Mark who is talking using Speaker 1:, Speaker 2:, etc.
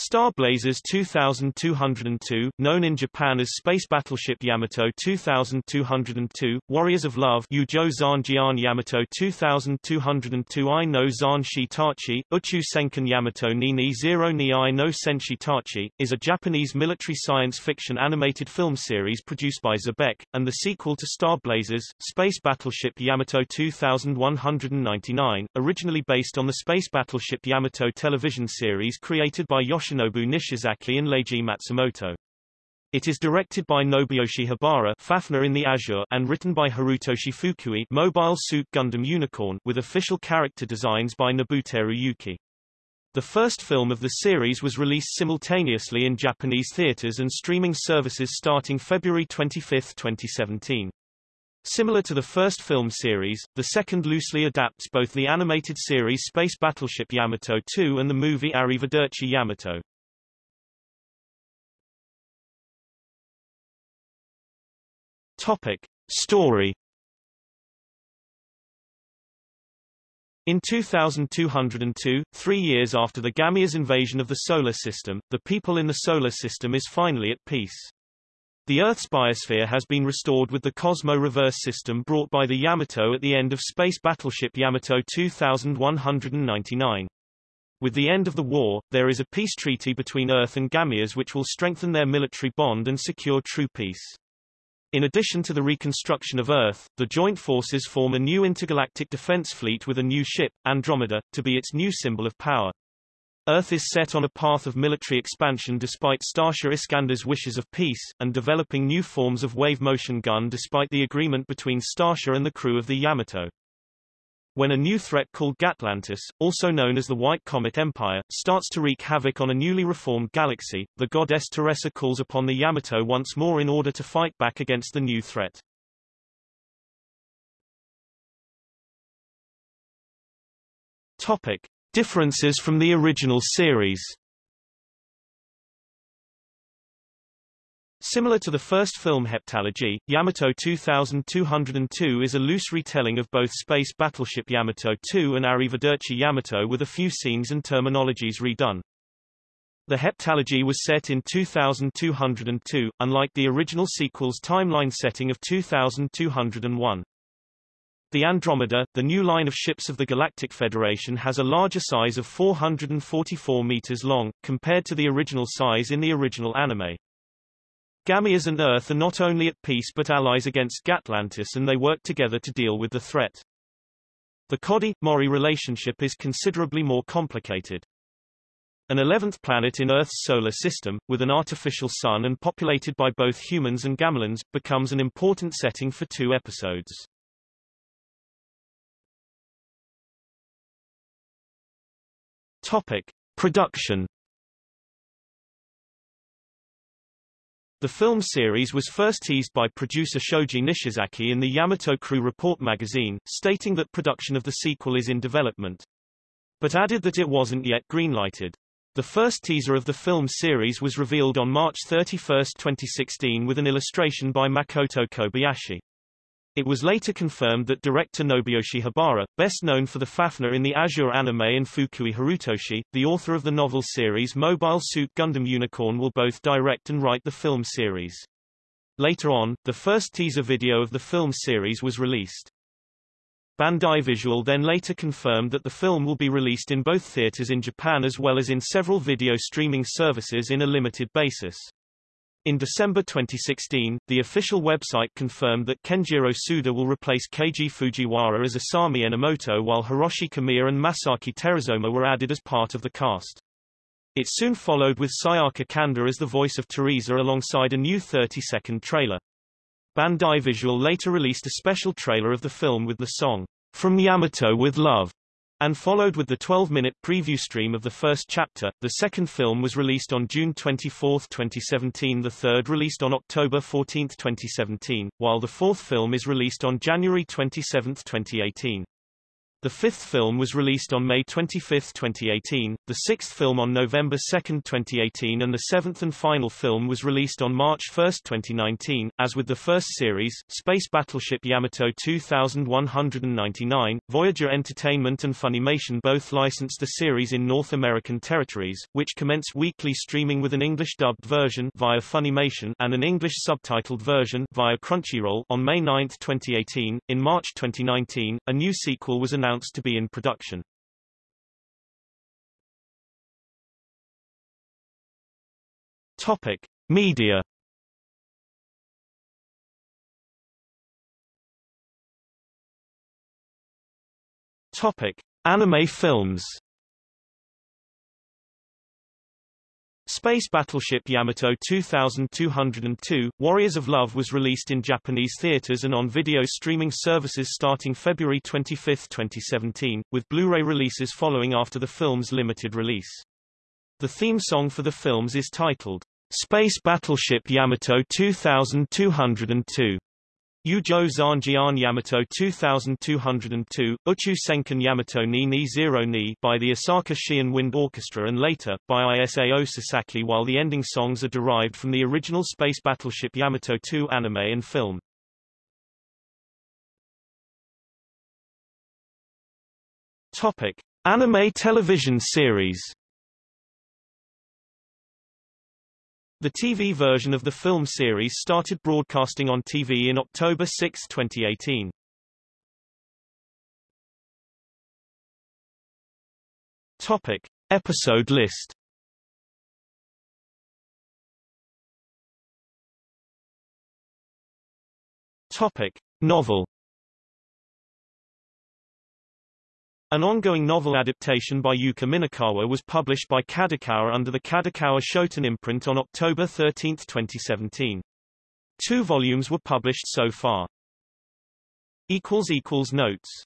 Speaker 1: Star Blazers 2202, known in Japan as Space Battleship Yamato 2202, Warriors of Love Yujo Zanjian Yamato 2202 I no Zan Shitachi, Uchu Senkan Yamato Nini Zero Ni I no Senshitachi, is a Japanese military science fiction animated film series produced by Xebec, and the sequel to Star Blazers, Space Battleship Yamato 2199, originally based on the Space Battleship Yamato television series created by Yoshinobu Yoshinobu Nishizaki and Leiji Matsumoto. It is directed by Nobuyoshi Habara Fafner in the Azure and written by Harutoshi Fukui Mobile Suit Gundam Unicorn with official character designs by Nobuteru Yuki. The first film of the series was released simultaneously in Japanese theaters and streaming services starting February 25, 2017. Similar to the first film series, the second loosely adapts both the animated series Space Battleship Yamato 2 and the movie Arrivederci Yamato. Topic. Story In 2202, three years after the Gamia's invasion of the Solar System, the people in the Solar System is finally at peace. The Earth's biosphere has been restored with the Cosmo reverse system brought by the Yamato at the end of space battleship Yamato 2199. With the end of the war, there is a peace treaty between Earth and Gamias which will strengthen their military bond and secure true peace. In addition to the reconstruction of Earth, the joint forces form a new intergalactic defense fleet with a new ship, Andromeda, to be its new symbol of power. Earth is set on a path of military expansion despite Starsha Iscandar's wishes of peace, and developing new forms of wave motion gun despite the agreement between Starsha and the crew of the Yamato. When a new threat called Gatlantis, also known as the White Comet Empire, starts to wreak havoc on a newly reformed galaxy, the goddess Teresa calls upon the Yamato once more in order to fight back against the new threat. Topic. Differences from the original series Similar to the first film Heptalogy, Yamato 2202 is a loose retelling of both Space Battleship Yamato 2 and Arrivederci Yamato with a few scenes and terminologies redone. The heptalogy was set in 2202, unlike the original sequel's timeline setting of 2201. The Andromeda, the new line of ships of the Galactic Federation has a larger size of 444 meters long, compared to the original size in the original anime. Gamias and Earth are not only at peace but allies against Gatlantis and they work together to deal with the threat. The Kodai-Mori relationship is considerably more complicated. An 11th planet in Earth's solar system, with an artificial sun and populated by both humans and gamelins, becomes an important setting for two episodes. Topic. Production The film series was first teased by producer Shoji Nishizaki in the Yamato Crew Report magazine, stating that production of the sequel is in development. But added that it wasn't yet greenlighted. The first teaser of the film series was revealed on March 31, 2016 with an illustration by Makoto Kobayashi. It was later confirmed that director Nobuyoshi Habara, best known for the Fafner in the Azure anime and Fukui Harutoshi, the author of the novel series Mobile Suit Gundam Unicorn will both direct and write the film series. Later on, the first teaser video of the film series was released. Bandai Visual then later confirmed that the film will be released in both theaters in Japan as well as in several video streaming services in a limited basis. In December 2016, the official website confirmed that Kenjiro Tsuda will replace Keiji Fujiwara as Isami Enomoto while Hiroshi Kamiya and Masaki Terasoma were added as part of the cast. It soon followed with Sayaka Kanda as the voice of Teresa alongside a new 30-second trailer. Bandai Visual later released a special trailer of the film with the song, From Yamato with Love, and followed with the 12-minute preview stream of the first chapter. The second film was released on June 24, 2017 the third released on October 14, 2017, while the fourth film is released on January 27, 2018. The fifth film was released on May 25, 2018, the sixth film on November 2, 2018 and the seventh and final film was released on March 1, 2019. As with the first series, Space Battleship Yamato 2199, Voyager Entertainment and Funimation both licensed the series in North American territories, which commenced weekly streaming with an English-dubbed version via Funimation and an English subtitled version via Crunchyroll on May 9, 2018. In March 2019, a new sequel was announced announced to be in production. Topic: Media. Topic: Anime films. Space Battleship Yamato 2202, Warriors of Love was released in Japanese theaters and on video streaming services starting February 25, 2017, with Blu-ray releases following after the film's limited release. The theme song for the films is titled, Space Battleship Yamato 2202. Yujo Zanjian Yamato 2202, Uchu Senkan Yamato ni ni Zero ni by the Osaka Shion Wind Orchestra and later, by Isao Sasaki while the ending songs are derived from the original Space Battleship Yamato 2 anime and film. Topic. Anime television series The TV version of the film series started broadcasting on TV in October 6, 2018. Topic. Episode list Topic. Novel An ongoing novel adaptation by Yuka Minakawa was published by Kadokawa under the Kadokawa Shoten imprint on October 13, 2017. Two volumes were published so far. Notes